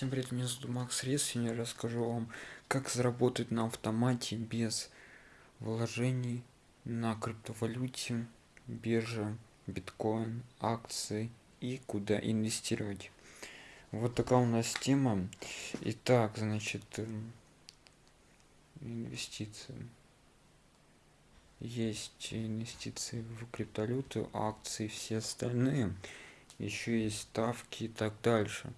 Всем привет, меня зовут Макс Рес, сегодня расскажу вам, как заработать на автомате без вложений на криптовалюте, бирже, биткоин, акции и куда инвестировать. Вот такая у нас тема. Итак, значит, эм, инвестиции. Есть инвестиции в криптовалюту, акции, все остальные. Еще есть ставки и так дальше.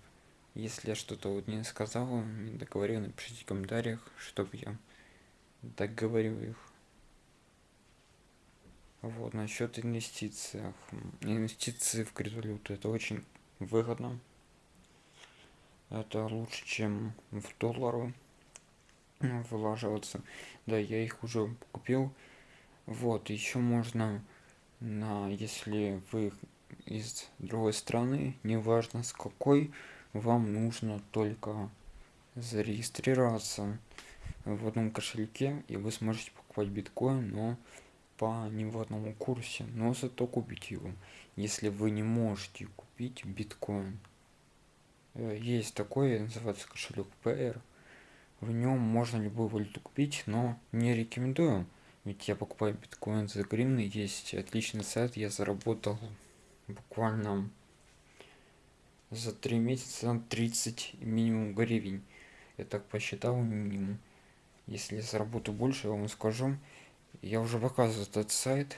Если я что-то вот не сказал, не договорил, напишите в комментариях, чтобы я договорил их. Вот, насчет инвестиций. Инвестиции в криптовалюту это очень выгодно. Это лучше, чем в доллары вылаживаться. Да, я их уже купил. Вот, еще можно на, если вы из другой страны, неважно с какой, вам нужно только зарегистрироваться в одном кошельке и вы сможете покупать биткоин но по неводному курсе но зато купить его если вы не можете купить биткоин. Э, есть такой называется кошелек PR в нем можно любую валюту купить но не рекомендую ведь я покупаю биткоин за гривны есть отличный сайт я заработал буквально за три месяца 30 минимум гривен я так посчитал минимум. Если я заработаю больше я вам скажу. Я уже показываю этот сайт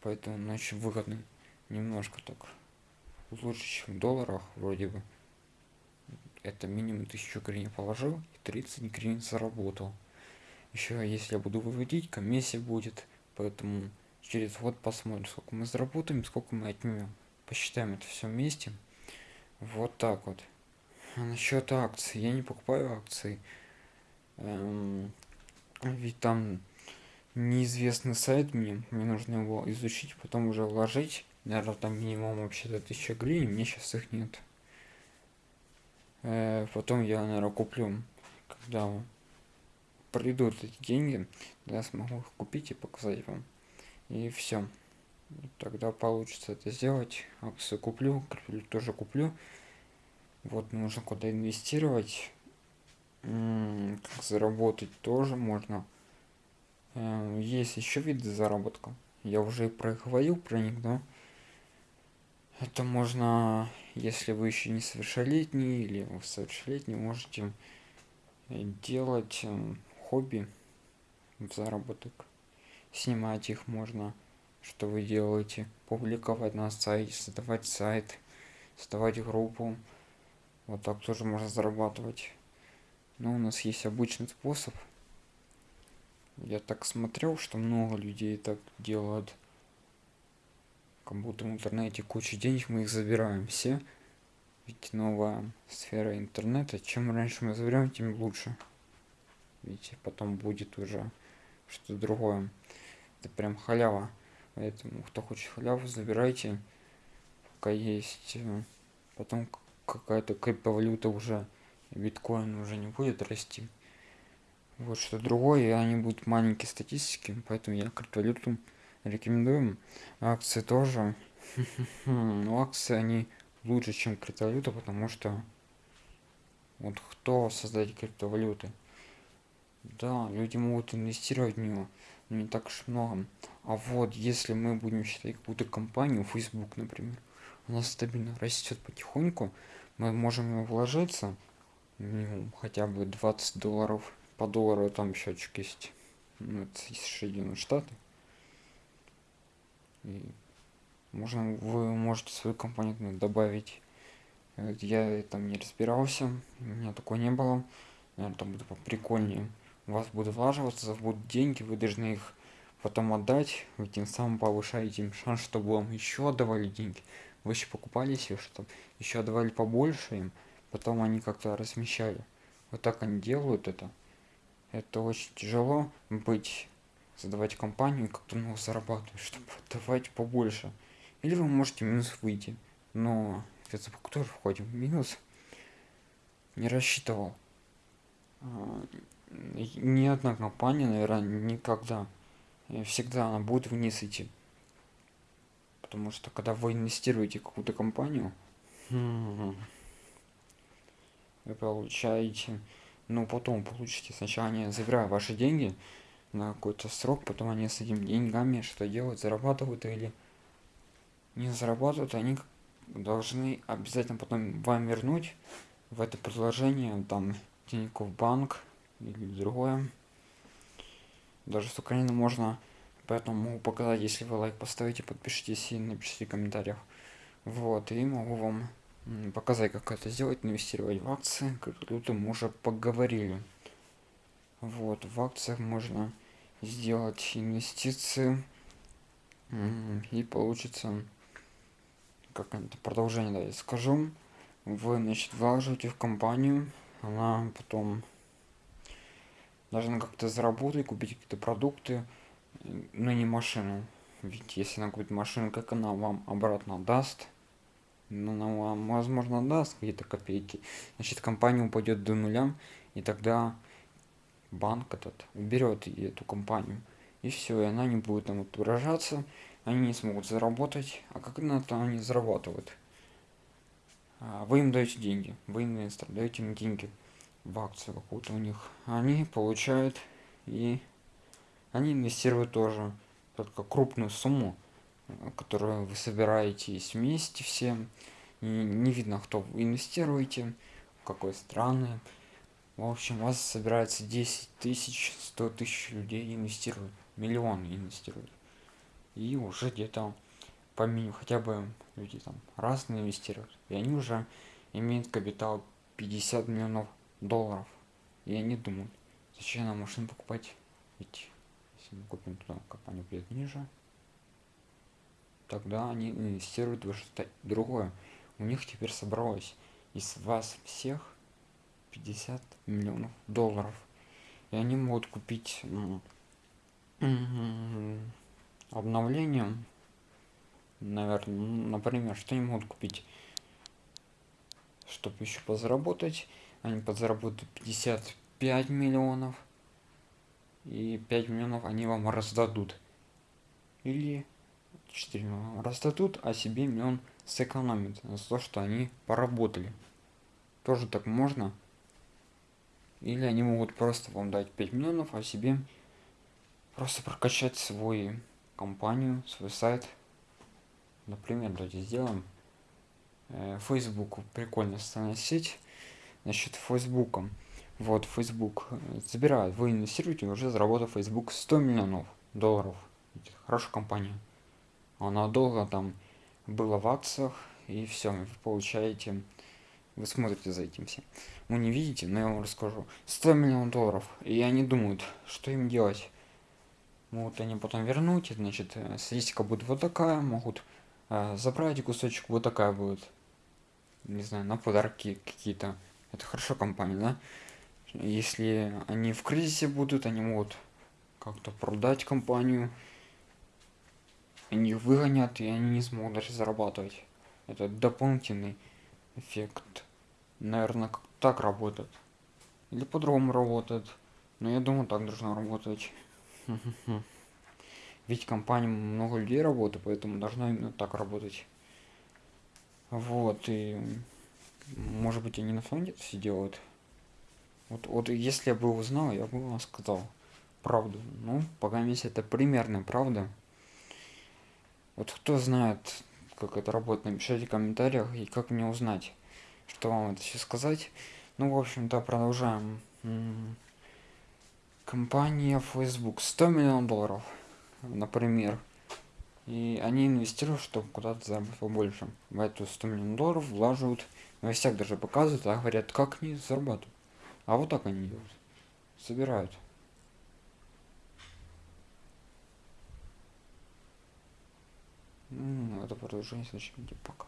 поэтому он очень выгодный немножко так лучше чем в долларах вроде бы. Это минимум 1000 гривен положил и 30 гривен заработал. Еще если я буду выводить комиссия будет поэтому через год посмотрим сколько мы заработаем сколько мы отнимем. Посчитаем это все вместе вот так вот. А насчет акций. Я не покупаю акции. Эм, ведь там неизвестный сайт мне. Мне нужно его изучить, потом уже вложить. Наверное, там минимум вообще-то 1000 гривен. Мне сейчас их нет. Э, потом я, наверное, куплю, когда придут эти деньги, я смогу их купить и показать вам. И все тогда получится это сделать. Акцию куплю тоже куплю. Вот нужно куда инвестировать. Как заработать тоже можно. Эм, есть еще виды заработка. Я уже и проговорил про них да. Это можно если вы еще не совершеннолетний или вы совершеннолетний можете делать эм, хобби в заработок. Снимать их можно что вы делаете публиковать на сайте создавать сайт создавать группу. Вот так тоже можно зарабатывать. Но у нас есть обычный способ. Я так смотрел что много людей так делают. Как будто в интернете куча денег мы их забираем все. Ведь новая сфера интернета чем раньше мы заберем тем лучше. Видите потом будет уже что-то другое. Это прям халява Поэтому, кто хочет халяву, забирайте, пока есть. Э, потом какая-то криптовалюта уже, биткоин уже не будет расти. Вот что другое, и они будут маленькие статистики, поэтому я криптовалюту рекомендую. Акции тоже. Но акции, они лучше, чем криптовалюта, потому что вот кто создать криптовалюты? Да, люди могут инвестировать в него, но не так уж много. А вот если мы будем считать какую-то компанию, Facebook, например, она стабильно растет потихоньку, мы можем вложиться, ну, хотя бы 20 долларов, по доллару там счетчик есть, ну, это Соединенные Штаты. И можно, вы можете свою компанию добавить. Я там не разбирался, у меня такого не было. Наверное, там будет прикольнее вас будут влаживаться, будут деньги, вы должны их потом отдать, вы тем самым повышаете им шанс, чтобы вам еще отдавали деньги. Вы еще покупали себе, чтобы еще отдавали побольше им, потом они как-то размещали. Вот так они делают это. Это очень тяжело быть, создавать компанию, как-то много зарабатывать, чтобы отдавать побольше. Или вы можете минус выйти. Но это тоже входим в минус. Не рассчитывал. Ни одна компания, наверное, никогда, всегда она будет вниз идти. Потому что когда вы инвестируете в какую-то компанию, вы получаете, ну потом получите, сначала они забирают ваши деньги на какой-то срок, потом они с этими деньгами что делают, зарабатывают или не зарабатывают, они должны обязательно потом вам вернуть в это предложение там Тинькофф банк или другое. Даже с Украины можно, поэтому могу показать, если вы лайк поставите, подпишитесь и напишите в комментариях. Вот, и могу вам показать, как это сделать, инвестировать в акции, как тут мы уже поговорили. Вот, в акциях можно сделать инвестиции и получится как это продолжение да, я скажу вы значит вложите в компанию она потом должна как-то заработать купить какие-то продукты но не машину. Ведь если она купит машину как она вам обратно даст? Ну, она вам возможно даст какие-то копейки. Значит компания упадет до нуля и тогда банк этот уберет эту компанию. И все и она не будет там выражаться они не смогут заработать. А как на то они зарабатывают? А, вы им даете деньги вы инвестор даете им деньги в акцию какую-то у них. Они получают и они инвестируют тоже только крупную сумму которую вы собираетесь вместе все и не видно кто вы инвестируете в какой страны. В общем у вас собирается 10 тысяч 100 тысяч людей инвестируют миллионы инвестируют. И уже где-то по минимуму хотя бы люди там разные инвестируют. И они уже имеют капитал 50 миллионов долларов. И они думают зачем нам машину покупать? Ведь если мы купим туда компанию будет ниже тогда они инвестируют в что-то другое. У них теперь собралось из вас всех 50 миллионов долларов. И они могут купить обновлением наверное например что они могут купить? Чтобы еще позаработать они подзаработают 55 миллионов и 5 миллионов они вам раздадут. Или 4 миллиона раздадут а себе миллион сэкономит за то что они поработали. Тоже так можно? Или они могут просто вам дать 5 миллионов а себе просто прокачать свой компанию свой сайт? Например давайте сделаем э, facebook прикольно социальная сеть значит фейсбуком. Вот facebook э, забирает вы инвестируете уже заработав facebook 100 миллионов долларов. Хорошая компания. Она долго там была в акциях и все вы получаете вы смотрите за этим всем. Вы не видите но я вам расскажу. 100 миллионов долларов и они думают что им делать. Могут они потом вернуть значит э, статистика будет вот такая могут э, забрать кусочек вот такая будет. Не знаю на подарки какие-то это хорошо компания да? Если они в кризисе будут они могут как-то продать компанию они выгонят и они не смогут даже зарабатывать. Это дополнительный эффект. Наверное так работает. Или по-другому работает. Но я думаю так должно работать. Ведь компания много людей работает поэтому должно именно так работать. Вот и может быть они на деле все делают. Вот вот если я бы узнал я бы вам сказал правду. Ну пока месяц это примерно правда. Вот кто знает как это работает напишите в комментариях и как мне узнать что вам это сейчас сказать. Ну в общем-то продолжаем. Компания facebook. 100 миллионов долларов например и они инвестируют чтобы куда-то заработать побольше. В эту 100 миллионов долларов влаживают новостях даже показывают а говорят как они зарабатывают? А вот так они делают. Собирают. Это продолжение видео. Пока